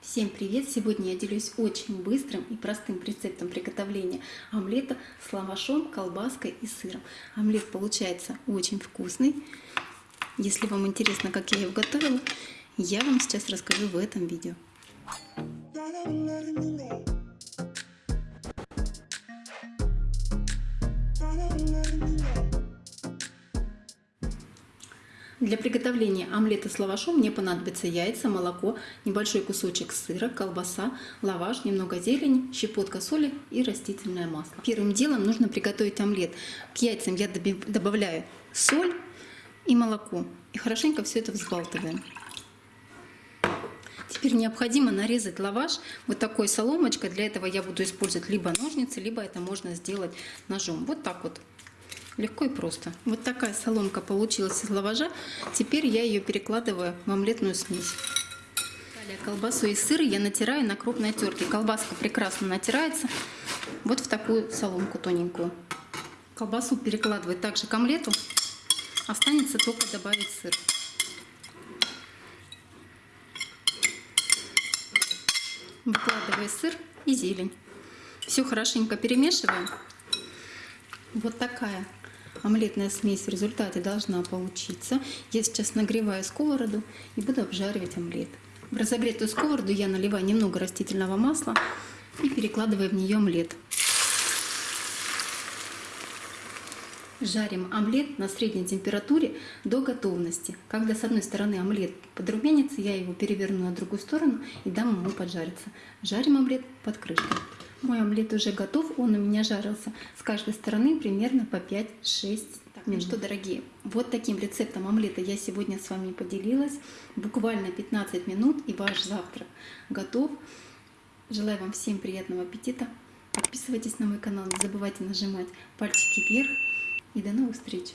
Всем привет! Сегодня я делюсь очень быстрым и простым рецептом приготовления омлета с лавашом, колбаской и сыром. Омлет получается очень вкусный. Если вам интересно, как я его готовила, я вам сейчас расскажу в этом видео. Для приготовления омлета с лавашом мне понадобится яйца, молоко, небольшой кусочек сыра, колбаса, лаваш, немного зелени, щепотка соли и растительное масло. Первым делом нужно приготовить омлет. К яйцам я добавляю соль и молоко и хорошенько все это взбалтываем. Теперь необходимо нарезать лаваш вот такой соломочкой. Для этого я буду использовать либо ножницы, либо это можно сделать ножом. Вот так вот Легко и просто. Вот такая соломка получилась из лаважа. Теперь я ее перекладываю в омлетную смесь. Далее колбасу и сыр я натираю на крупной терке. Колбаска прекрасно натирается вот в такую соломку тоненькую. Колбасу перекладываю также к омлету. Останется только добавить сыр. Выкладываю сыр и зелень. Все хорошенько перемешиваем. Вот такая омлетная смесь в результате должна получиться. Я сейчас нагреваю сковороду и буду обжаривать омлет. В разогретую сковороду я наливаю немного растительного масла и перекладываю в нее омлет. Жарим омлет на средней температуре до готовности. Когда с одной стороны омлет подрумянится, я его переверну на другую сторону и дам ему поджариться. Жарим омлет под крышкой. Мой омлет уже готов, он у меня жарился с каждой стороны примерно по 5-6 так, ну что, дорогие, вот таким рецептом омлета я сегодня с вами поделилась. Буквально 15 минут и ваш завтрак готов. Желаю вам всем приятного аппетита. Подписывайтесь на мой канал, не забывайте нажимать пальчики вверх. И до новых встреч!